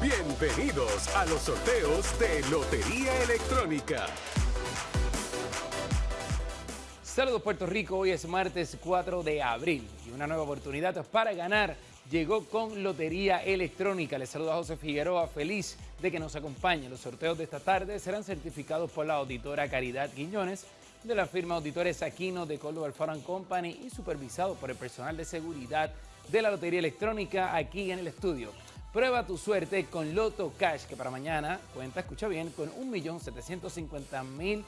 Bienvenidos a los sorteos de Lotería Electrónica. Saludos Puerto Rico, hoy es martes 4 de abril y una nueva oportunidad para ganar llegó con Lotería Electrónica. Les saluda José Figueroa, feliz de que nos acompañe. Los sorteos de esta tarde serán certificados por la auditora Caridad Quiñones de la firma Auditores Aquino de Córdoba Foreign Company y supervisado por el personal de seguridad de la Lotería Electrónica aquí en el estudio. Prueba tu suerte con Loto Cash, que para mañana cuenta, escucha bien, con 1.750.000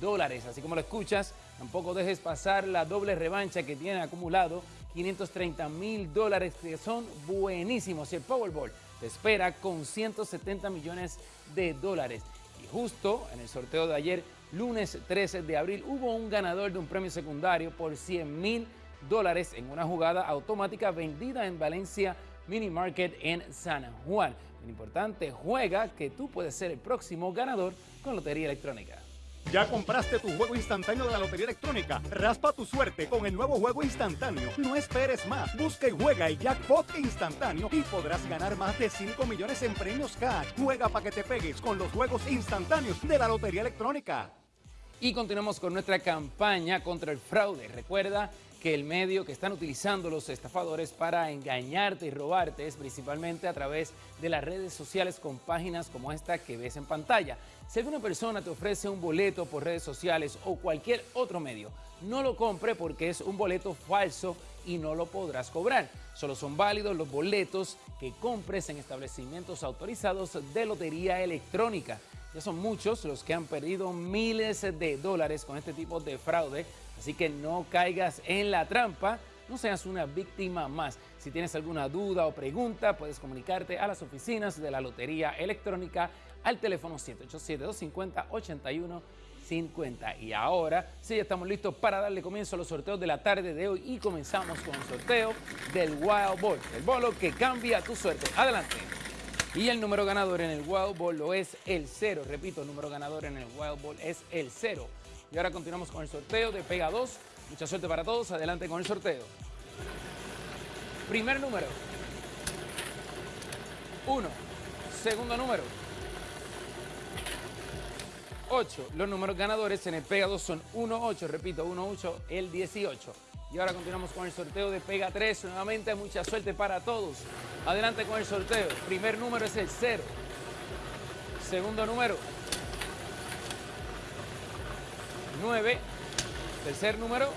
dólares. Así como lo escuchas, tampoco dejes pasar la doble revancha que tiene acumulado 530 mil dólares que son buenísimos. Y el Powerball te espera con 170 millones de dólares. Y justo en el sorteo de ayer, lunes 13 de abril, hubo un ganador de un premio secundario por 100 mil dólares en una jugada automática vendida en Valencia Mini Market en San Juan. Lo importante, juega que tú puedes ser el próximo ganador con Lotería Electrónica. ¿Ya compraste tu juego instantáneo de la Lotería Electrónica? Raspa tu suerte con el nuevo juego instantáneo. No esperes más. Busca y juega el jackpot instantáneo y podrás ganar más de 5 millones en premios cash. Juega para que te pegues con los juegos instantáneos de la Lotería Electrónica. Y continuamos con nuestra campaña contra el fraude. Recuerda que el medio que están utilizando los estafadores para engañarte y robarte es principalmente a través de las redes sociales con páginas como esta que ves en pantalla. Si alguna persona te ofrece un boleto por redes sociales o cualquier otro medio, no lo compre porque es un boleto falso y no lo podrás cobrar. Solo son válidos los boletos que compres en establecimientos autorizados de lotería electrónica. Ya son muchos los que han perdido miles de dólares con este tipo de fraude, así que no caigas en la trampa, no seas una víctima más. Si tienes alguna duda o pregunta, puedes comunicarte a las oficinas de la Lotería Electrónica al teléfono 787-250-8150. Y ahora sí, ya estamos listos para darle comienzo a los sorteos de la tarde de hoy y comenzamos con el sorteo del Wild Ball, el bolo que cambia tu suerte. Adelante. Y el número ganador en el Wild Ball lo es el 0. Repito, el número ganador en el Wild Ball es el 0. Y ahora continuamos con el sorteo de Pega 2. Mucha suerte para todos. Adelante con el sorteo. Primer número. 1. Segundo número. 8. Los números ganadores en el Pega 2 son 1-8. Repito, 1-8, el 18. Y ahora continuamos con el sorteo de Pega 3. Nuevamente mucha suerte para todos. Adelante con el sorteo. Primer número es el 0. Segundo número. 9. Tercer número.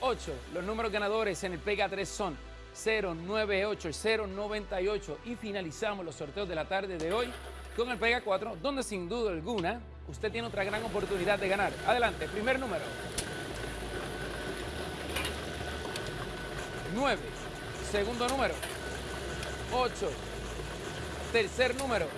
8. Los números ganadores en el Pega 3 son 098, 098 y finalizamos los sorteos de la tarde de hoy con el Pega 4, donde sin duda alguna usted tiene otra gran oportunidad de ganar. Adelante, primer número. 9. Segundo número. 8. Tercer número.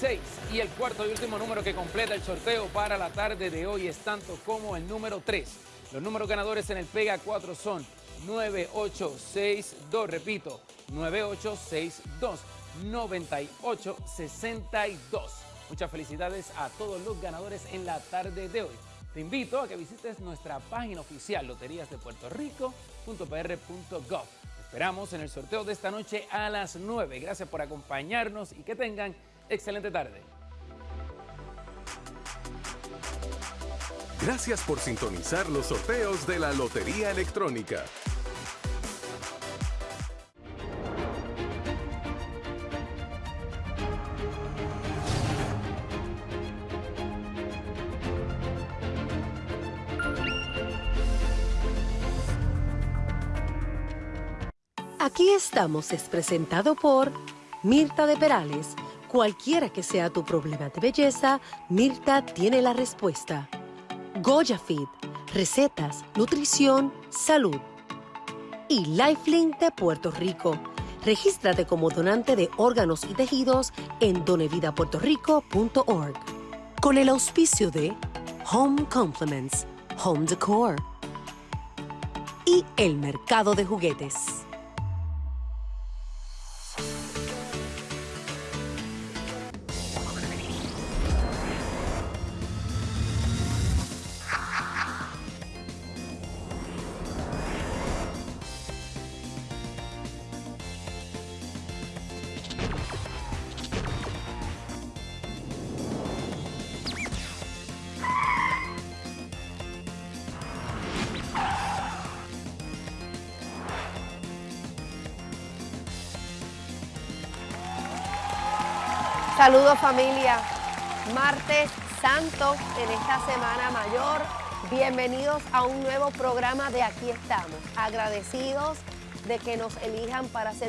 6. Y el cuarto y último número que completa el sorteo para la tarde de hoy es tanto como el número 3. Los números ganadores en el Pega 4 son 9862. Repito, 9862. 9862. Muchas felicidades a todos los ganadores en la tarde de hoy. Te invito a que visites nuestra página oficial loteriasdepuertorico.pr.gov. Esperamos en el sorteo de esta noche a las 9. Gracias por acompañarnos y que tengan excelente tarde. Gracias por sintonizar los sorteos de la Lotería Electrónica. Aquí estamos es presentado por Mirta de Perales. Cualquiera que sea tu problema de belleza, Mirta tiene la respuesta. Goya Feed, recetas, nutrición, salud. Y Lifelink de Puerto Rico. Regístrate como donante de órganos y tejidos en donevidapuertorico.org. Con el auspicio de Home Compliments, Home Decor y el Mercado de Juguetes. Saludos familia. Martes Santo en esta Semana Mayor. Bienvenidos a un nuevo programa de Aquí estamos. Agradecidos de que nos elijan para ser